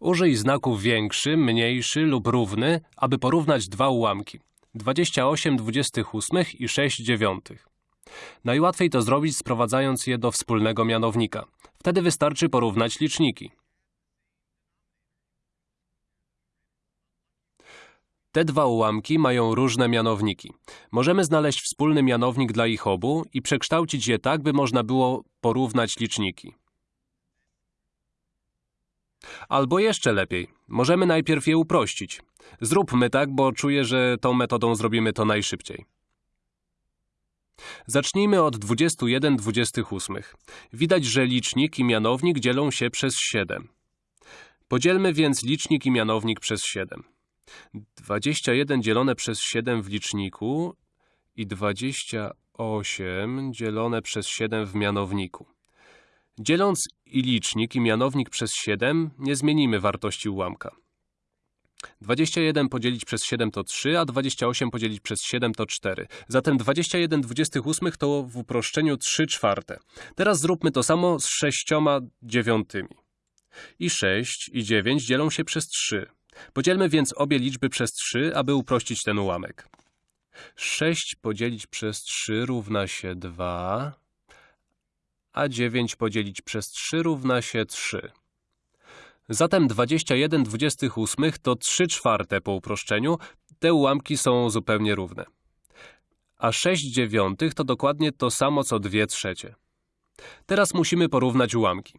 Użyj znaków większy, mniejszy lub równy, aby porównać dwa ułamki. 28 28 i 6 dziewiątych. Najłatwiej to zrobić sprowadzając je do wspólnego mianownika. Wtedy wystarczy porównać liczniki. Te dwa ułamki mają różne mianowniki. Możemy znaleźć wspólny mianownik dla ich obu i przekształcić je tak, by można było porównać liczniki. Albo jeszcze lepiej, możemy najpierw je uprościć. Zróbmy tak, bo czuję, że tą metodą zrobimy to najszybciej. Zacznijmy od 21 28. Widać, że licznik i mianownik dzielą się przez 7. Podzielmy więc licznik i mianownik przez 7. 21 dzielone przez 7 w liczniku i 28 dzielone przez 7 w mianowniku. Dzieląc i licznik i mianownik przez 7, nie zmienimy wartości ułamka. 21 podzielić przez 7 to 3, a 28 podzielić przez 7 to 4. Zatem 21 28 to w uproszczeniu 3 czwarte. Teraz zróbmy to samo z 6 dziewiątymi. I 6 i 9 dzielą się przez 3. Podzielmy więc obie liczby przez 3, aby uprościć ten ułamek. 6 podzielić przez 3 równa się 2, a 9 podzielić przez 3 równa się 3. Zatem 21 28 to 3 czwarte po uproszczeniu, te ułamki są zupełnie równe. A 6 dziewiątych to dokładnie to samo co 2 trzecie. Teraz musimy porównać ułamki.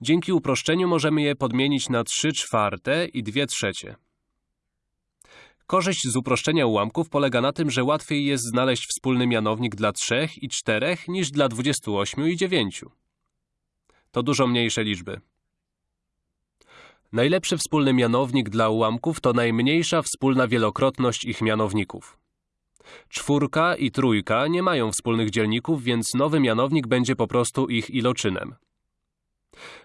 Dzięki uproszczeniu możemy je podmienić na 3 czwarte i 2 trzecie. Korzyść z uproszczenia ułamków polega na tym, że łatwiej jest znaleźć wspólny mianownik dla 3 i 4 niż dla 28 i 9. To dużo mniejsze liczby. Najlepszy wspólny mianownik dla ułamków to najmniejsza wspólna wielokrotność ich mianowników. Czwórka i trójka nie mają wspólnych dzielników, więc nowy mianownik będzie po prostu ich iloczynem.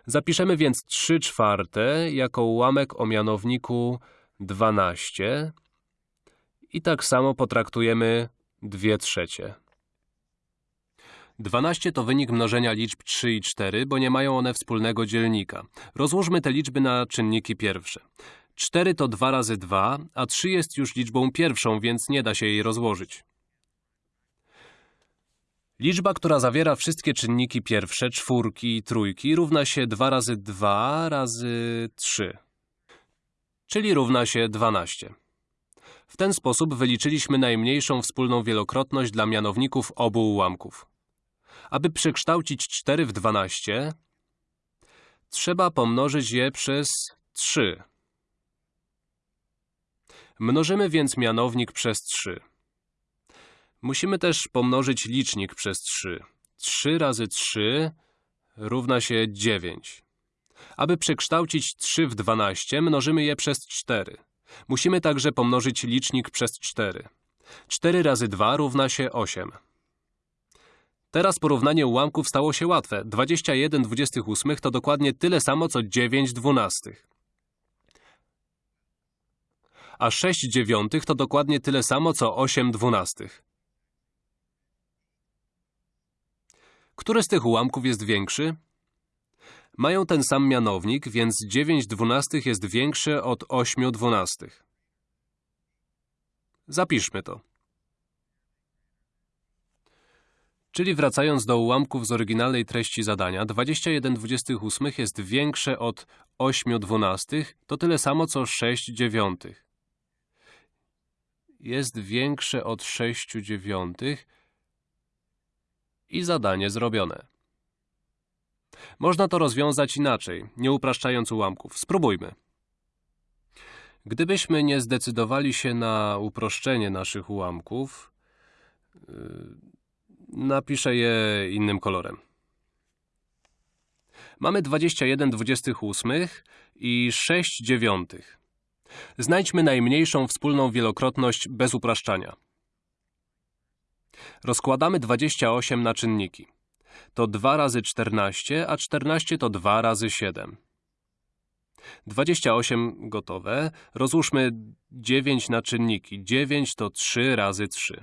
Zapiszemy więc 3 czwarte jako ułamek o mianowniku 12 i tak samo potraktujemy 2 trzecie. 12 to wynik mnożenia liczb 3 i 4, bo nie mają one wspólnego dzielnika. Rozłóżmy te liczby na czynniki pierwsze. 4 to 2 razy 2, a 3 jest już liczbą pierwszą, więc nie da się jej rozłożyć. Liczba, która zawiera wszystkie czynniki pierwsze, czwórki i trójki, równa się 2 razy 2 razy 3, czyli równa się 12. W ten sposób wyliczyliśmy najmniejszą wspólną wielokrotność dla mianowników obu ułamków. Aby przekształcić 4 w 12, trzeba pomnożyć je przez 3. Mnożymy więc mianownik przez 3. Musimy też pomnożyć licznik przez 3. 3 razy 3 równa się 9. Aby przekształcić 3 w 12, mnożymy je przez 4. Musimy także pomnożyć licznik przez 4. 4 razy 2 równa się 8. Teraz porównanie ułamków stało się łatwe. 21 28 to dokładnie tyle samo, co 9 dwunastych. A 6 dziewiątych to dokładnie tyle samo, co 8 dwunastych. Który z tych ułamków jest większy? Mają ten sam mianownik, więc 9 dwunastych jest większe od 8 dwunastych. Zapiszmy to. Czyli wracając do ułamków z oryginalnej treści zadania, 21 28 jest większe od 8 dwunastych, to tyle samo co 6 dziewiątych. Jest większe od 6 dziewiątych i zadanie zrobione. Można to rozwiązać inaczej, nie upraszczając ułamków. Spróbujmy. Gdybyśmy nie zdecydowali się na uproszczenie naszych ułamków, yy, napiszę je innym kolorem. Mamy 21 28 i 6 dziewiątych. Znajdźmy najmniejszą wspólną wielokrotność bez upraszczania. Rozkładamy 28 na czynniki. To 2 razy 14, a 14 to 2 razy 7. 28 gotowe. Rozłóżmy 9 na czynniki. 9 to 3 razy 3.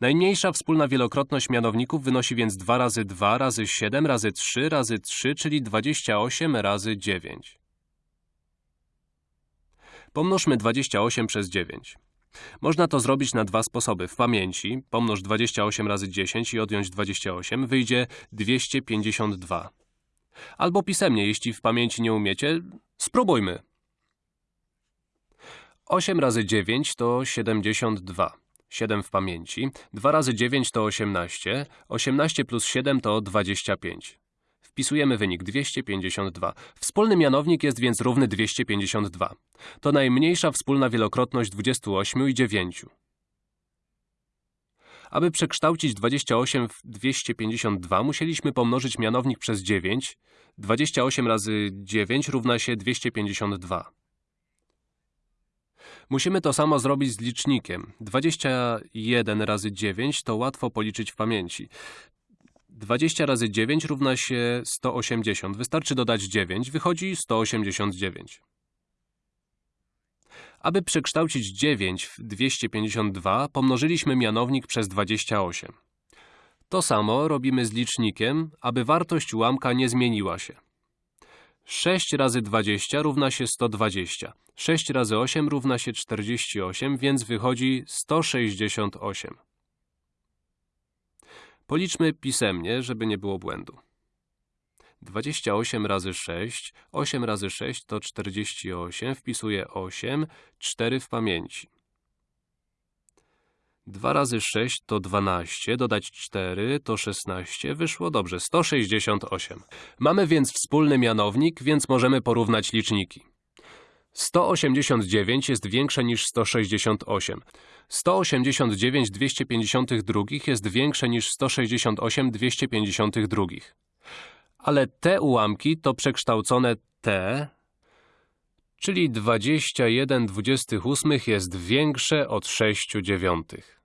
Najmniejsza wspólna wielokrotność mianowników wynosi więc 2 razy 2 razy 7 razy 3 razy 3, czyli 28 razy 9. Pomnóżmy 28 przez 9. Można to zrobić na dwa sposoby. W pamięci pomnóż 28 razy 10 i odjąć 28, wyjdzie 252. Albo pisemnie, jeśli w pamięci nie umiecie, spróbujmy. 8 razy 9 to 72. 7 w pamięci. 2 razy 9 to 18. 18 plus 7 to 25. Wpisujemy wynik 252. Wspólny mianownik jest więc równy 252. To najmniejsza wspólna wielokrotność 28 i 9. Aby przekształcić 28 w 252, musieliśmy pomnożyć mianownik przez 9. 28 razy 9 równa się 252. Musimy to samo zrobić z licznikiem. 21 razy 9 to łatwo policzyć w pamięci. 20 razy 9 równa się 180. Wystarczy dodać 9, wychodzi 189. Aby przekształcić 9 w 252, pomnożyliśmy mianownik przez 28. To samo robimy z licznikiem, aby wartość ułamka nie zmieniła się. 6 razy 20 równa się 120. 6 razy 8 równa się 48, więc wychodzi 168. Policzmy pisemnie, żeby nie było błędu. 28 razy 6, 8 razy 6 to 48, wpisuję 8, 4 w pamięci. 2 razy 6 to 12, dodać 4 to 16, wyszło dobrze, 168. Mamy więc wspólny mianownik, więc możemy porównać liczniki. 189 jest większe niż 168. 189 252 jest większe niż 168 252. Ale te ułamki to przekształcone te, czyli 21 28 jest większe od 6 dziewiątych.